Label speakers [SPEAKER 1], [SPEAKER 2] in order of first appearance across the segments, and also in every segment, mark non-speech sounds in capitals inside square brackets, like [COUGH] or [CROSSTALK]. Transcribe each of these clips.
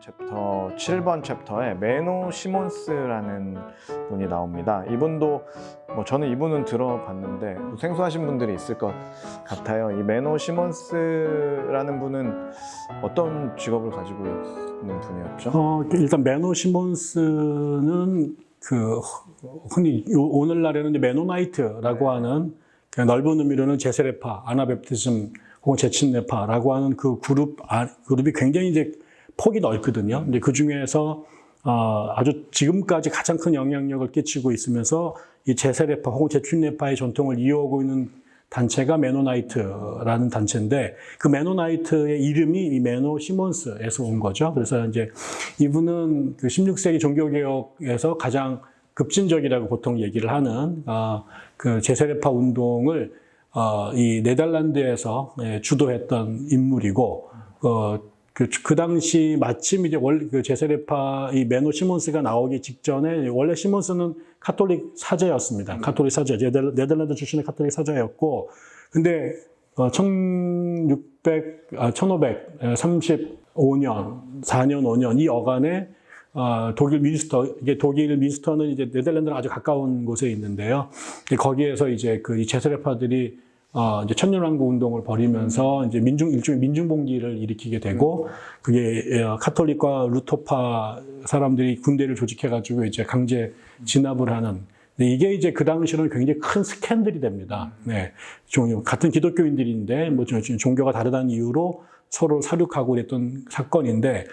[SPEAKER 1] 챕터 7번 chapter에 메노 시몬스라는 분이 나옵니다. 이분도 뭐 저는 이분은 들어봤는데 생소하신 분들이 있을 것 같아요. 이 메노 시몬스라는 분은 어떤 직업을 가지고 있는 분이었죠?
[SPEAKER 2] 어, 일단 메노 시몬스는 그 흔히 요- 오늘날에는 이제 Mennonite라고 하는 그 넓은 의미로는 재세례파, Anabaptism 혹은 재침례파라고 하는 그 그룹 아, 그룹이 굉장히 이제 폭이 넓거든요. 근데 그 중에서 어, 아주 지금까지 가장 큰 영향력을 끼치고 있으면서 이 재세례파 혹은 재침례파의 전통을 이어오고 있는 단체가 Mennonite라는 단체인데 그 Mennonite의 이름이 이 메노 시몬스에서 온 거죠. 그래서 이제 이분은 그 16세기 종교개혁에서 가장 급진적이라고 보통 얘기를 하는 어, 그 재세례파 운동을 어, 이 네덜란드에서 예, 주도했던 인물이고 어, 그, 그 당시 마침 이제 원래 그 재세례파 이 메노 시몬스가 나오기 직전에 원래 시몬스는 카톨릭 사제였습니다. 카톨릭 사제, 네덜- 네덜란드 출신의 카톨릭 사제였고, 근데 어, 1600, 아, 1535년, 4년, 5년 이 어간에 어, 독일 뮌스터, 이게 독일 뮌스터는 이제 네덜란드랑 아주 가까운 곳에 있는데요. 거기에서 이제 그이 제세례파들이 어, 이제 천년왕국 운동을 벌이면서 이제 민중, 일종의 민중봉기를 일으키게 되고, 그게 어, 카톨릭과 루터파 사람들이 군대를 조직해가지고 이제 강제 진압을 하는. 근데 이게 이제 그 당시로는 굉장히 큰 스캔들이 됩니다. 네. 종- 같은 기독교인들인데, 뭐 좀- 종교가 다르다는 이유로 서로 사륙하고 그랬던 사건인데,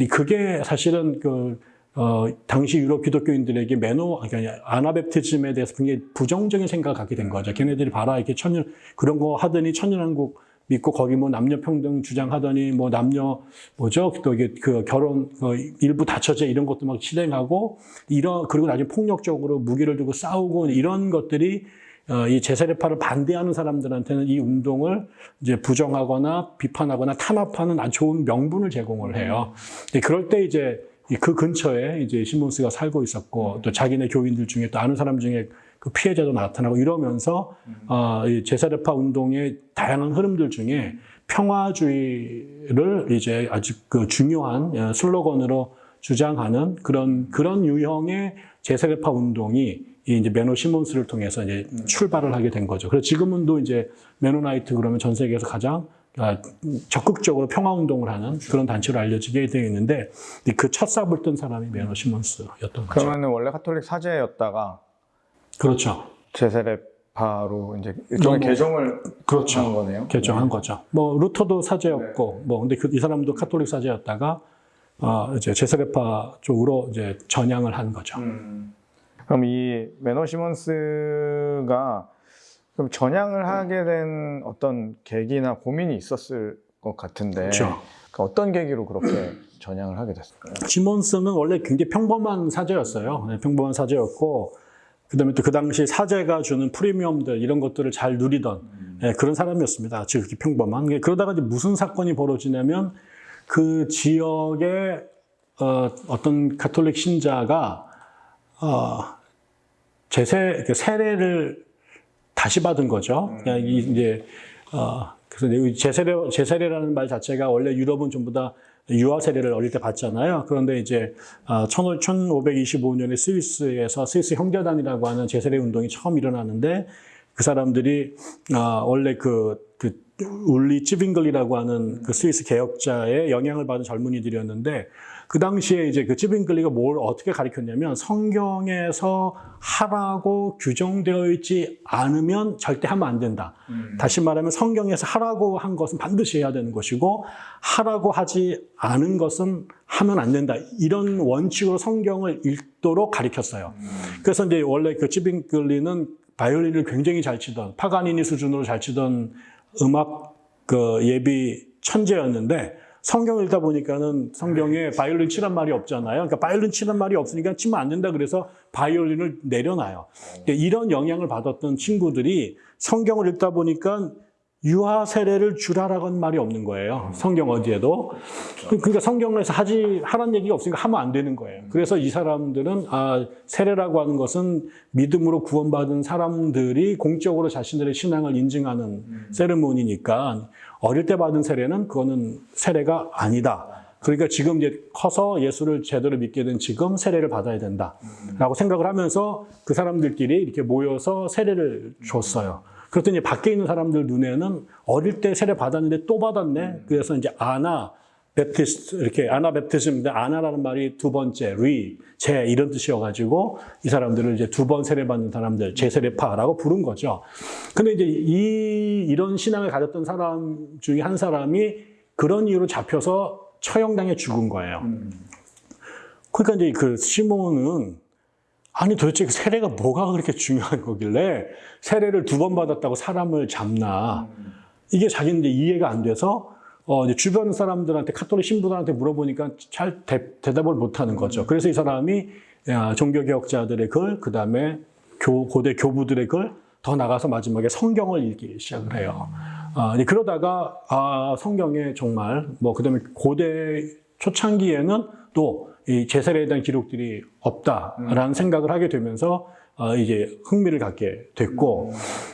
[SPEAKER 2] 이 그게 사실은 그, 어, 당시 유럽 기독교인들에게 매너, 그러니까 아나베프티즘에 대해서 굉장히 부정적인 생각을 갖게 된 거죠. 걔네들이 봐라, 이렇게 천년, 그런 거 하더니 천년왕국 믿고 거기 뭐 남녀평등 주장하더니 뭐 남녀, 뭐죠? 또 이게 그 결혼, 그 일부 다처제 이런 것도 막 실행하고, 이런, 그리고 나중에 폭력적으로 무기를 들고 싸우고 이런 것들이 어, 이 제세례파를 반대하는 사람들한테는 이 운동을 이제 부정하거나 비판하거나 탄압하는 아주 좋은 명분을 제공을 해요. 근데 그럴 때 이제 이 그 근처에 이제 시몬스가 살고 있었고 또 자기네 교인들 중에 또 아는 사람 중에 그 피해자도 나타나고 이러면서 어, 이 재세례파 운동의 다양한 흐름들 중에 평화주의를 이제 아주 그 중요한 어, 슬로건으로 주장하는 그런 그런 유형의 재세례파 운동이 이 이제 메노 시몬스를 통해서 이제 출발을 하게 된 거죠. 그래서 지금은 또 이제 Mennonite 그러면 전 세계에서 가장 아, 적극적으로 평화 운동을 하는 그런 단체로 알려지게 되어 있는데 그 첫 삽을 뜬 사람이 메노 시몬스였던 거죠.
[SPEAKER 1] 그러면 원래 카톨릭 사제였다가
[SPEAKER 2] 그렇죠.
[SPEAKER 1] 재세례파로 이제 일종의
[SPEAKER 2] 너무-
[SPEAKER 1] 개종을
[SPEAKER 2] 그렇죠.
[SPEAKER 1] 한 거네요.
[SPEAKER 2] 개종한 거죠. 뭐 루터도 사제였고, 뭐 근데 그, 이 사람도 카톨릭 사제였다가 어, 이제 재세례파 쪽으로 이제 전향을 한 거죠.
[SPEAKER 1] 음. 그럼 이 메노 시몬스가 그럼 전향을 하게 된 어떤 계기나 고민이 있었을 것 같은데
[SPEAKER 2] 그렇죠.
[SPEAKER 1] 그 어떤 계기로 그렇게 전향을 하게 됐을까요?
[SPEAKER 2] 시몬스는 원래 굉장히 평범한 사제였어요. 네, 평범한 사제였고, 그다음에 또 그 당시 사제가 주는 프리미엄들 이런 것들을 잘 누리던 예, 그런 사람이었습니다. 즉 이렇게 평범한. 게 그러다가 이제 무슨 사건이 벌어지냐면 그 지역에 어, 어떤 가톨릭 신자가 어, 제세 그 세례를 다시 받은 거죠. 그냥 이 이제 어, 그래서 이 제세례 제세례라는 말 자체가 원래 유럽은 전부 다 유아 세례를 어릴 때 받잖아요. 그런데 이제 어, 1525년에 스위스에서 스위스 형제단이라고 하는 제세례 운동이 처음 일어나는데 그 사람들이 어, 원래 그, 그 울리 찌빙글이라고 하는 그 스위스 개혁자의 영향을 받은 젊은이들이었는데 그 당시에 이제 그 찌빙글리가 뭘 어떻게 가르쳤냐면 성경에서 하라고 규정되어 있지 않으면 절대 하면 안 된다. 다시 말하면 성경에서 하라고 한 것은 반드시 해야 되는 것이고 하라고 하지 않은 것은 하면 안 된다. 이런 원칙으로 성경을 읽도록 가르쳤어요. 그래서 이제 원래 그 찌빙글리는 바이올린을 굉장히 잘 치던 파가니니 수준으로 잘 치던 음악 그 예비 천재였는데 성경을 읽다 보니까는 성경에 바이올린 치란 말이 없잖아요. 그러니까 바이올린 치란 말이 없으니까 치면 안 된다 그래서 바이올린을 내려놔요. 그러니까 이런 영향을 받았던 친구들이 성경을 읽다 보니까 유아 세례를 주라라는 말이 없는 거예요. 성경 어디에도. 그러니까 성경에서 하지 하라는 얘기가 없으니까 하면 안 되는 거예요. 그래서 이 사람들은 아 세례라고 하는 것은 믿음으로 구원받은 사람들이 공적으로 자신들의 신앙을 인증하는 ceremony니까 어릴 때 받은 세례는 그거는 세례가 아니다. 그러니까 지금 이제 커서 예수를 제대로 믿게 된 지금 세례를 받아야 된다라고 생각을 하면서 그 사람들끼리 이렇게 모여서 세례를 줬어요. 그랬더니 밖에 있는 사람들 눈에는 어릴 때 세례 받았는데 또 받았네. 그래서 이제 Anabaptist 이렇게 Anabaptism인데 ana라는 말이 두 번째 re, 재 이런 뜻이어가지고 이 사람들을 이제 두 번 세례 받는 사람들 재세례파라고 부른 거죠. 근데 이제 이 이런 신앙을 가졌던 사람 중에 한 사람이 그런 이유로 잡혀서 처형당해 죽은 거예요. 그러니까 이제 그 시몬은 아니 도대체 그 세례가 뭐가 그렇게 중요한 거길래 세례를 두 번 받았다고 사람을 잡나 이게 자기는 이제 이해가 안 돼서 어 이제 주변 사람들한테 카톨릭 신부들한테 물어보니까 잘 대, 답을 못하는 거죠. 그래서 이 사람이 야, 종교개혁자들의 글, 그 다음에 고대 교부들의 글, 더 나가서 마지막에 성경을 읽기 시작을 해요. 아, 그러다가 아, 성경에 정말 뭐 그다음에 고대 초창기에는 또 이 제사례에 대한 기록들이 없다라는 생각을 하게 되면서 어, 이제 흥미를 갖게 됐고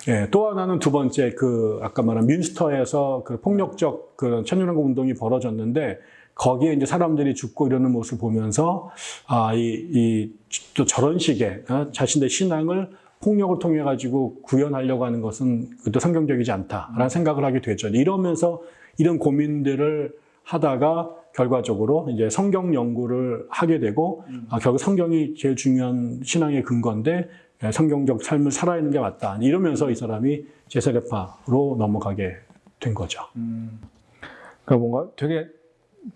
[SPEAKER 2] 예, 또 하나는 두 번째 그 아까 말한 뮌스터에서 그 폭력적 그런 천년왕국 운동이 벌어졌는데 거기에 이제 사람들이 죽고 이러는 모습을 보면서 아, 이, 이, 또 저런 식의 어, 자신의 신앙을 폭력을 통해 가지고 구현하려고 하는 것은 또 성경적이지 않다라는 생각을 하게 되죠. 이러면서 이런 고민들을 하다가 결과적으로 이제 성경 연구를 하게 되고 아, 결국 성경이 제일 중요한 신앙의 근거인데 예, 성경적 삶을 살아야 하는 게 맞다. 이러면서 이 사람이 제세례파로 넘어가게 된 거죠.
[SPEAKER 1] 그러니까 뭔가 되게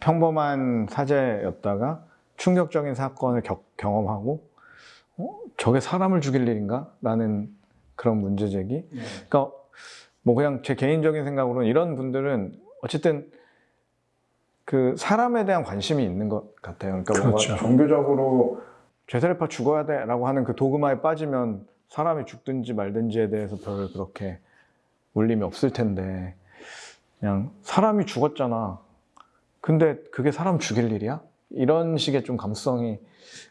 [SPEAKER 1] 평범한 사제였다가 충격적인 사건을 겪- 경험하고 어? 저게 사람을 죽일 일인가? 라는 그런 문제 제기. 그러니까 뭐 그냥 제 개인적인 생각으로는 이런 분들은 어쨌든 그 사람에 대한 관심이 있는 것 같아요. 그러니까
[SPEAKER 2] 그렇죠.
[SPEAKER 1] 뭔가 종교적으로 죄사례파 죽어야 돼라고 하는 그 도그마에 빠지면 사람이 죽든지 말든지에 대해서 별 그렇게 울림이 없을 텐데 그냥 사람이 죽었잖아. 근데 그게 사람 죽일 일이야? 이런 식의 좀 감수성이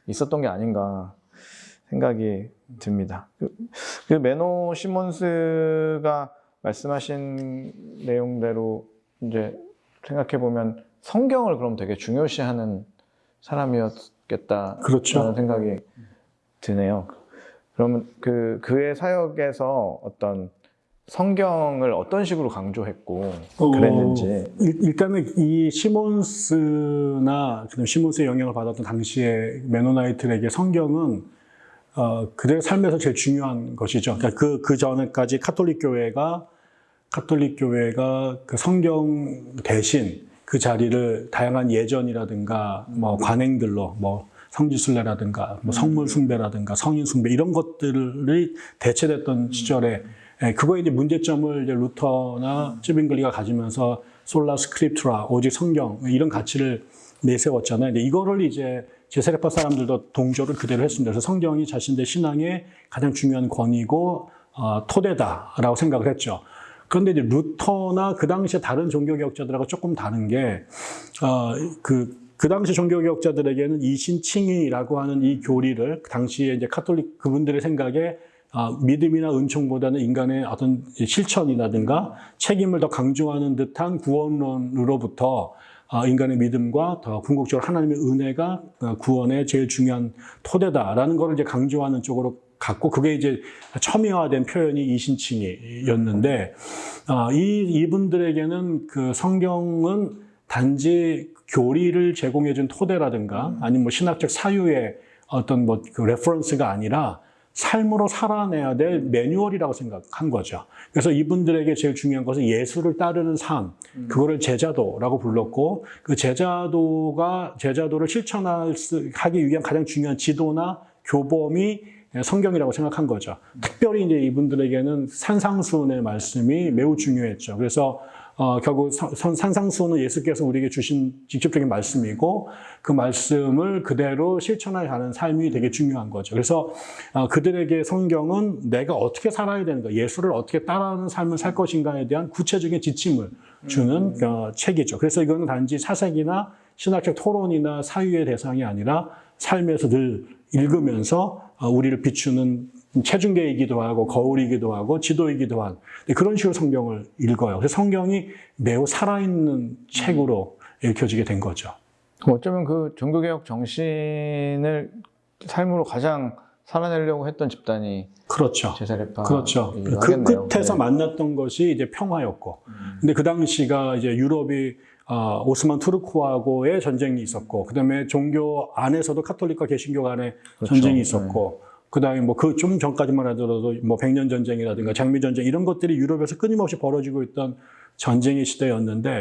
[SPEAKER 1] 있었던 게 아닌가 생각이 듭니다. 그, 그 메노 시몬스가 말씀하신 내용대로 이제 생각해 보면 성경을 그럼 되게 중요시하는 사람이었겠다라는
[SPEAKER 2] 그렇죠.
[SPEAKER 1] 생각이 드네요. 그러면 그 그의 사역에서 어떤 성경을 어떤 식으로 강조했고 그랬는지
[SPEAKER 2] 어, 일- 일단은 이 시몬스나 시몬스의 영향을 받았던 당시의 메노나이트에게 성경은 어, 그들의 삶에서 제일 중요한 것이죠. 그러니까 그, 그 전에까지 카톨릭 교회가 카톨릭 교회가 그 성경 대신 그 자리를 다양한 예전이라든가 뭐 관행들로 뭐 성지순례라든가 뭐 성물 숭배라든가 성인 숭배 이런 것들이 대체됐던 시절에 예, 그거에 이제 문제점을 이제 루터나 쯔빙글리가 가지면서 sola scriptura 오직 성경 이런 가치를 내세웠잖아요. 근데 이거를 이제 재세례파 사람들도 동조를 그대로 했습니다. 그래서 성경이 자신들 신앙의 가장 중요한 권위고 어, 토대라고 생각을 했죠. 그런데 이제 루터나 그 당시에 다른 종교개혁자들하고 조금 다른 게, 어, 그, 그 당시 종교개혁자들에게는 이신칭의라고 하는 이 교리를 그 당시에 이제 카톨릭 그분들의 생각에 아, 믿음이나 은총보다는 인간의 어떤 실천이라든가 책임을 더 강조하는 듯한 구원론으로부터 아, 인간의 믿음과 더 궁극적으로 하나님의 은혜가 어, 구원의 제일 중요한 토대다라는 것을 이제 강조하는 쪽으로 갔고 그게 이제 첨예화된 표현이 이신칭이였는데 아, 이 이분들에게는 그 성경은 단지 교리를 제공해준 토대라든가 아니면 뭐 신학적 사유의 어떤 뭐 그 reference가 아니라 삶으로 살아내야 될 매뉴얼이라고 생각한 거죠. 그래서 이분들에게 제일 중요한 것은 예수를 따르는 삶, 그거를 제자도라고 불렀고 그 제자도가 제자도를 실천하기 위한 가장 중요한 지도나 교범이 성경이라고 생각한 거죠. 특별히 이제 이분들에게는 산상수훈의 말씀이 매우 중요했죠. 그래서 어, 결국 산상수훈은 예수께서 우리에게 주신 직접적인 말씀이고 그 말씀을 그대로 실천하여 가는 삶이 되게 중요한 거죠. 그래서 어, 그들에게 성경은 내가 어떻게 살아야 되는가, 예수를 어떻게 따라하는 삶을 살 것인가에 대한 구체적인 지침을 주는 어, 책이죠. 그래서 이거는 단지 사색이나 신학적 토론이나 사유의 대상이 아니라 삶에서 늘 읽으면서 어, 우리를 비추는 체중계이기도 하고 거울이기도 하고 지도이기도 한 그런 식으로 성경을 읽어요. 그래서 성경이 매우 살아있는 책으로 읽혀지게 된 거죠.
[SPEAKER 1] 어쩌면 그 종교개혁 정신을 삶으로 가장 살아내려고 했던 집단이
[SPEAKER 2] 그렇죠.
[SPEAKER 1] 제사레파.
[SPEAKER 2] 그렇죠. 그 끝에서 만났던 것이 이제 평화였고, 근데 그 당시가 이제 유럽이 어, 오스만 투르크하고의 전쟁이 있었고, 그 다음에 종교 안에서도 카톨릭과 개신교 간의
[SPEAKER 1] 그렇죠.
[SPEAKER 2] 전쟁이 있었고, 그 다음에 뭐 그 좀 전까지만 하더라도 뭐 백년 전쟁이라든가 장미 전쟁 이런 것들이 유럽에서 끊임없이 벌어지고 있던 전쟁의 시대였는데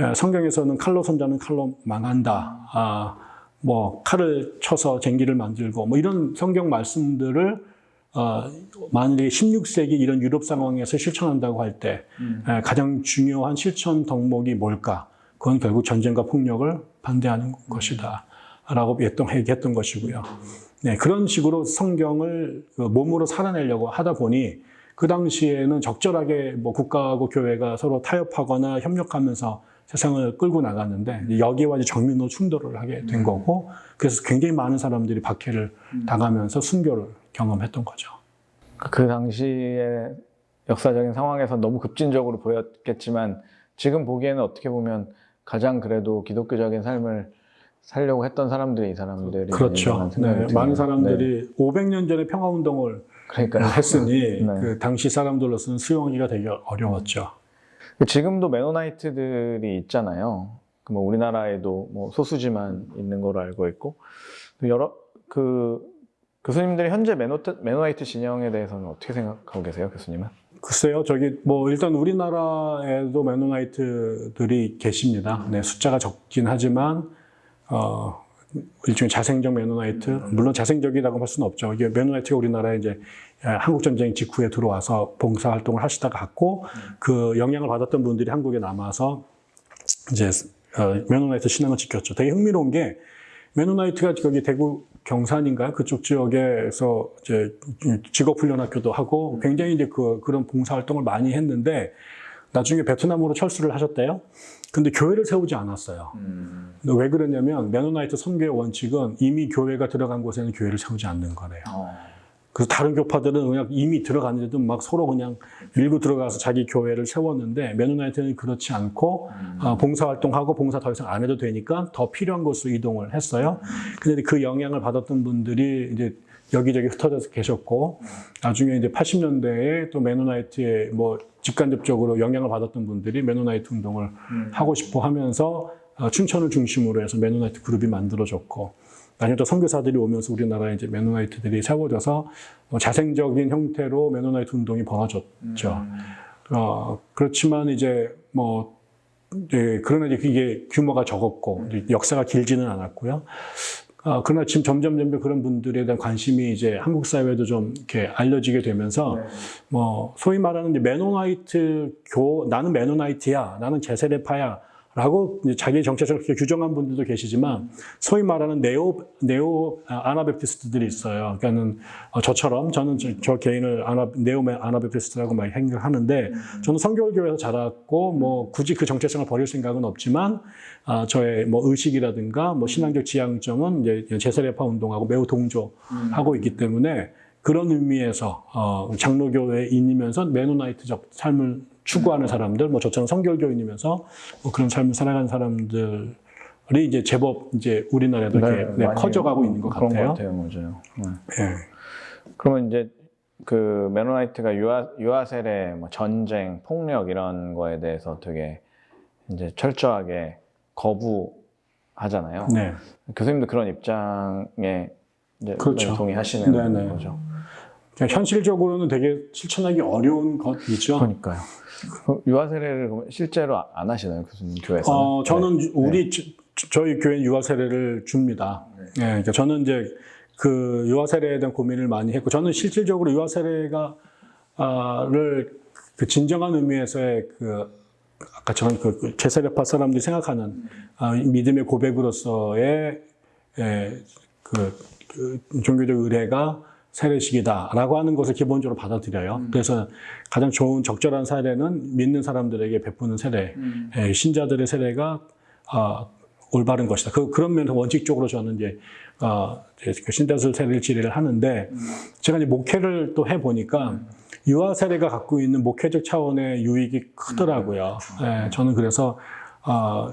[SPEAKER 2] 에, 성경에서는 칼로 손자는 칼로 망한다. 아, 뭐 칼을 쳐서 쟁기를 만들고 뭐 이런 성경 말씀들을 어, 만약에 16세기 이런 유럽 상황에서 실천한다고 할때 가장 중요한 실천 덕목이 뭘까? 그건 결국 전쟁과 폭력을 반대하는 것이다. 라고 했던, 얘기했던 것이고요. 네, 그런 식으로 성경을 그 몸으로 살아내려고 하다 보니 그 당시에는 적절하게 뭐 국가하고 교회가 서로 타협하거나 협력하면서 세상을 끌고 나갔는데 여기와 이제 정면으로 충돌을 하게 된 거고 그래서 굉장히 많은 사람들이 박해를 당하면서 순교를 경험했던 거죠.
[SPEAKER 1] 그 당시의 역사적인 상황에서 너무 급진적으로 보였겠지만 지금 보기에는 어떻게 보면 가장 그래도 기독교적인 삶을 살려고 했던 사람들이 이 사람들이
[SPEAKER 2] 그렇죠. 네. 많은
[SPEAKER 1] 네.
[SPEAKER 2] 사람들이 500년 전에 평화운동을
[SPEAKER 1] 그러니까요.
[SPEAKER 2] 했으니 [LAUGHS]
[SPEAKER 1] 네.
[SPEAKER 2] 그 당시 사람들로서는 수용하기가 되게 어려웠죠.
[SPEAKER 1] 지금도 메노나이트들이 있잖아요. 그 뭐 우리나라에도 뭐 소수지만 있는 걸로 알고 있고 또 여러 그 교수님들이 현재 메노트, 메노나이트 진영에 대해서는 어떻게 생각하고 계세요, 교수님은?
[SPEAKER 2] 글쎄요, 저기 뭐 일단 우리나라에도 메노나이트들이 계십니다. 네, 숫자가 적긴 하지만 어, 일종의 자생적 메노나이트, 물론 자생적이라고 할 수는 없죠. 이게 메노나이트가 우리나라에 이제 한국 전쟁 직후에 들어와서 봉사 활동을 하시다가 갔고 그 영향을 받았던 분들이 한국에 남아서 이제 어, 메노나이트 신앙을 지켰죠. 되게 흥미로운 게 메노나이트가 거기 대구 경산인가요? 그쪽 지역에서 이제 직업훈련학교도 하고 굉장히 이제 그, 그런 봉사활동을 많이 했는데 나중에 베트남으로 철수를 하셨대요. 근데 교회를 세우지 않았어요. 근데 왜 그러냐면 메노나이트 선교의 원칙은 이미 교회가 들어간 곳에는 교회를 세우지 않는 거래요. 그래서 다른 교파들은 그냥 이미 들어갔는데도 막 서로 그냥 밀고 들어가서 자기 교회를 세웠는데 메노나이트는 그렇지 않고 어, 봉사활동하고 봉사 더 이상 안 해도 되니까 더 필요한 곳으로 이동을 했어요. 근데 그 영향을 받았던 분들이 이제 여기저기 흩어져서 계셨고 나중에 이제 80년대에 또 메노나이트에 뭐 직간접적으로 영향을 받았던 분들이 메노나이트 운동을 하고 싶어 하면서 어, 춘천을 중심으로 해서 메노나이트 그룹이 만들어졌고 나중에 또 선교사들이 오면서 우리나라에 이제 메노나이트들이 세워져서 뭐 자생적인 형태로 메노나이트 운동이 벌어졌죠. 어, 그렇지만 이제 뭐 예, 그러나 이제 이게 규모가 적었고 이제 역사가 길지는 않았고요. 어, 그러나 지금 점점 점점 그런 분들에 대한 관심이 이제 한국 사회에도 좀 이렇게 알려지게 되면서 뭐 소위 말하는 이제 메노나이트 교 나는 메노나이트야 나는 재세례파야 라고 자기 정체성을 규정한 분들도 계시지만 소위 말하는 neo neo Anabaptist들이 있어요. 그러니까는 어, 저처럼 저는 저, 저 개인을 Ana, neo Anabaptist라고 많이 생각하는데 저는 성결교회에서 자랐고 뭐 굳이 그 정체성을 버릴 생각은 없지만 아, 저의 뭐 의식이라든가 뭐 신앙적 지향점은 이제 재세례파 운동하고 매우 동조하고 있기 때문에 그런 의미에서 어, 장로교회인이면서 메노나이트적 삶을 추구하는 사람들, 뭐 저처럼 성결교인이면서 뭐 그런 삶을 살아가는 사람들이 이제 제법 이제 우리나라에도 이렇게 네,
[SPEAKER 1] 많이
[SPEAKER 2] 커져가고 있는 것
[SPEAKER 1] 그런
[SPEAKER 2] 같아요.
[SPEAKER 1] 것 같아요, 맞아요. 네.
[SPEAKER 2] 예.
[SPEAKER 1] 그러면 이제 그 메노나이트가 유아 유아 세례, 뭐 전쟁, 폭력 이런 거에 대해서 되게 이제 철저하게 거부하잖아요.
[SPEAKER 2] 네.
[SPEAKER 1] 교수님도 그런 입장에 이제
[SPEAKER 2] 그렇죠.
[SPEAKER 1] 동의하시는
[SPEAKER 2] 네네.
[SPEAKER 1] 거죠.
[SPEAKER 2] 그냥 현실적으로는 되게 실천하기 어려운 것이죠.
[SPEAKER 1] 그러니까요. 그 유아 세례를 그러면 실제로 안 하시나요, 교수님 교회에서?
[SPEAKER 2] 어, 저는 우리 저, 희 교회 유아 세례를 줍니다. 예, 그러니까 저는 이제 그 유아 세례에 대한 고민을 많이 했고 저는 실질적으로 유아 세례가 아를 그 진정한 의미에서의 그 아까처럼 그, 그 제세례파 사람들이 생각하는 아, 믿음의 고백으로서의 예, 그, 그 종교적 의례가 세례식이다라고 하는 것을 기본적으로 받아들여요. 그래서 가장 좋은 적절한 사례는 믿는 사람들에게 베푸는 세례, 예, 신자들의 세례가 아, 올바른 것이다. 그, 그런 면에서 원칙적으로 저는 이제, 어, 이제 그 신자들 세례를 지례를 하는데, 제가 이제 목회를 또 해보니까, 유아 세례가 갖고 있는 목회적 차원의 유익이 크더라고요. 예, 저는 그래서, 어,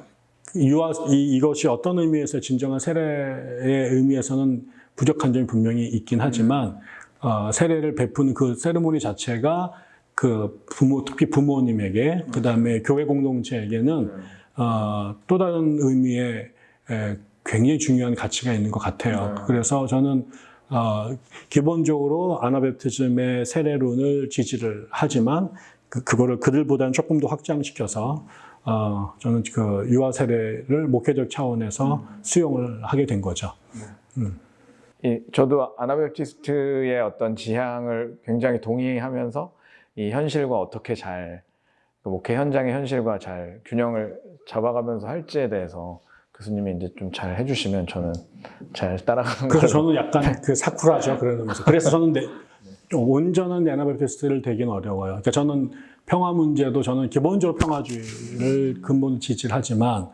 [SPEAKER 2] 유아 이, 이것이 어떤 의미에서 진정한 세례의 의미에서는 부족한 점이 분명히 있긴 하지만 어, 세례를 베푸는 그 세레모니 자체가 그 부모 특히 부모님에게 그 다음에 교회 공동체에게는 어, 또 다른 의미의 에, 굉장히 중요한 가치가 있는 것 같아요. 그래서 저는 어, 기본적으로 아나베프티즘의 세례론을 지지를 하지만 그, 그거를 그들보다는 조금 더 확장시켜서 어, 저는 그 유아 세례를 목회적 차원에서 수용을 하게 된 거죠.
[SPEAKER 1] 이, 저도 아나벨티스트의 어떤 지향을 굉장히 동의하면서 이 현실과 어떻게 잘, 그 목회 현장의 현실과 잘 균형을 잡아가면서 할지에 대해서 교수님이 이제 좀 잘 해주시면 저는 잘 따라가는
[SPEAKER 2] 그래서. 저는 약간 그 사쿠라죠. 그러면서. 그래서 저는 내, 좀 온전한 아나벨티스트를 되긴 어려워요. 그러니까 저는 평화 문제도 저는 기본적으로 평화주의를 근본 지지를 하지만,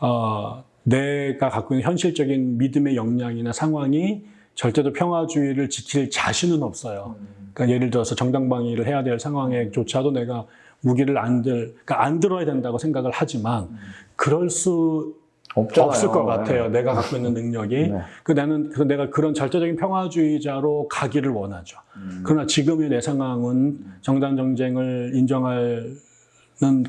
[SPEAKER 2] 어, 내가 갖고 있는 현실적인 믿음의 역량이나 상황이 절대로 평화주의를 지킬 자신은 없어요. 그러니까 예를 들어서 정당방위를 해야 될 상황에 조차도 내가 무기를 안 들, 그러니까 안 들어야 된다고 생각을 하지만, 그럴 수
[SPEAKER 1] 없잖아요.
[SPEAKER 2] 없을 것 같아요.
[SPEAKER 1] 네.
[SPEAKER 2] 내가 갖고 있는 능력이.
[SPEAKER 1] 네.
[SPEAKER 2] 그 나는 그 내가 그런 절대적인 평화주의자로 가기를 원하죠.
[SPEAKER 1] 음.
[SPEAKER 2] 그러나 지금의 내 상황은 정당 정쟁을 인정하는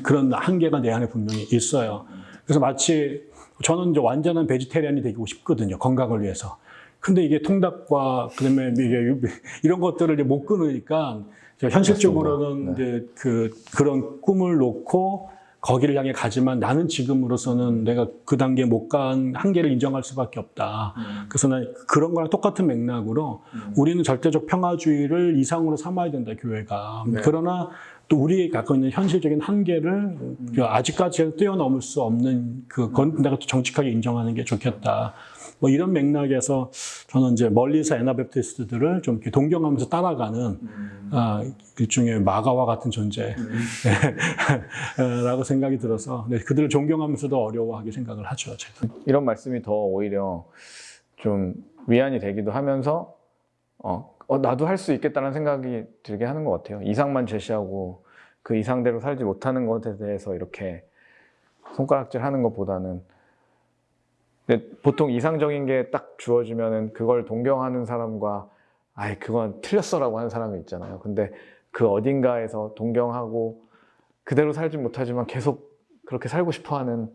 [SPEAKER 2] 그런 한계가 내 안에 분명히 있어요. 그래서 마치 저는 이제 완전한 베지테리안이 되고 싶거든요. 건강을 위해서. 근데 이게 통닭과 그다음에 이게 [LAUGHS] 이런 것들을 이제 못 끊으니까 현실적으로는.
[SPEAKER 1] 네.
[SPEAKER 2] 이제 그 그런 꿈을 놓고 거기를 향해 가지만 나는 지금으로서는 내가 그 단계에 못 간 한계를 인정할 수밖에 없다. 그래서 난 그런 거랑 똑같은 맥락으로 우리는 절대적 평화주의를 이상으로 삼아야 된다, 교회가.
[SPEAKER 1] 네.
[SPEAKER 2] 그러나 또 우리 갖고 있는 현실적인 한계를 그 아직까지 뛰어넘을 수 없는 그건 내가 또 정직하게 인정하는 게 좋겠다. 뭐 이런 맥락에서 저는 이제 멀리서 에나베프티스트들을 좀 이렇게 동경하면서 따라가는 아, 일종의 마가와 같은 존재라고 [LAUGHS] 생각이 들어서 네, 그들을 존경하면서도 어려워하게 생각을 하죠. 제가.
[SPEAKER 1] 이런 말씀이 더 오히려 좀 위안이 되기도 하면서 어, 어, 나도 할 수 있겠다는 생각이 들게 하는 것 같아요. 이상만 제시하고 그 이상대로 살지 못하는 것에 대해서 이렇게 손가락질 하는 것보다는 근데 보통 이상적인 게 딱 주어지면은 그걸 동경하는 사람과 아이 그건 틀렸어 라고 하는 사람이 있잖아요. 근데 그 어딘가에서 동경하고 그대로 살지 못하지만 계속 그렇게 살고 싶어하는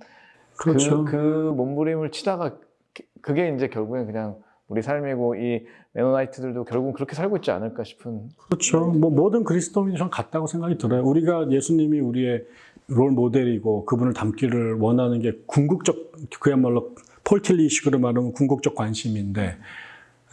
[SPEAKER 2] 그렇죠.
[SPEAKER 1] 그, 그 몸부림을 치다가 그- 그게 이제 결국엔 그냥 우리 삶이고 이 메노나이트들도 결국은 그렇게 살고 있지 않을까 싶은
[SPEAKER 2] 그렇죠. 뭐 모든 그리스도인이 전 같다고 생각이 들어요. 우리가 예수님이 우리의 롤 모델이고 그분을 닮기를 원하는 게 궁극적 그야말로 폴틸리식으로 말하면 궁극적 관심인데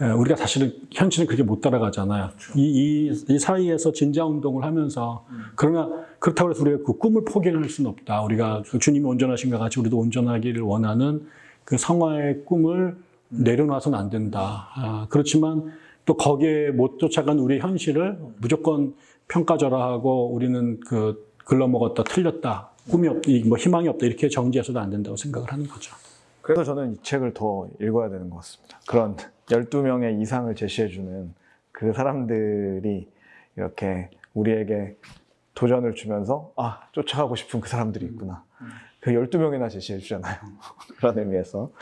[SPEAKER 2] 에, 우리가 사실은 현실은 그렇게 못 따라가잖아요. 이, 이, 이 사이에서 진자 운동을 하면서 그러나 그렇다고 해서 우리가 그 꿈을 포기할 수는 없다. 우리가 그 주님이 온전하신 것 같이 우리도 온전하기를 원하는 그 성화의 꿈을 내려놔서는 안 된다. 아, 그렇지만 또 거기에 못 쫓아간 우리의 현실을 무조건 평가절하하고 우리는 그 글러먹었다, 틀렸다, 꿈이 없다, 뭐 희망이 없다 이렇게 정지해서도 안 된다고 생각을 하는 거죠.
[SPEAKER 1] 그래서 저는 이 책을 더 읽어야 되는 것 같습니다. 그런 12명의 이상을 제시해주는 그 사람들이 이렇게 우리에게 도전을 주면서 아, 쫓아가고 싶은 그 사람들이 있구나. 그 12명이나 제시해 주잖아요. [LAUGHS] 그런 의미에서.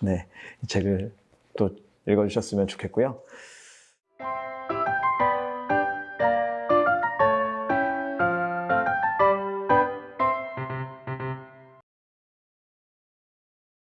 [SPEAKER 1] 네. 이 책을 또 읽어주셨으면 좋겠고요.